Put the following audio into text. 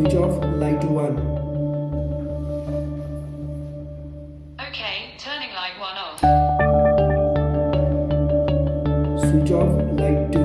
Switch off light 1. Okay, turning light 1 off. Switch off light 2.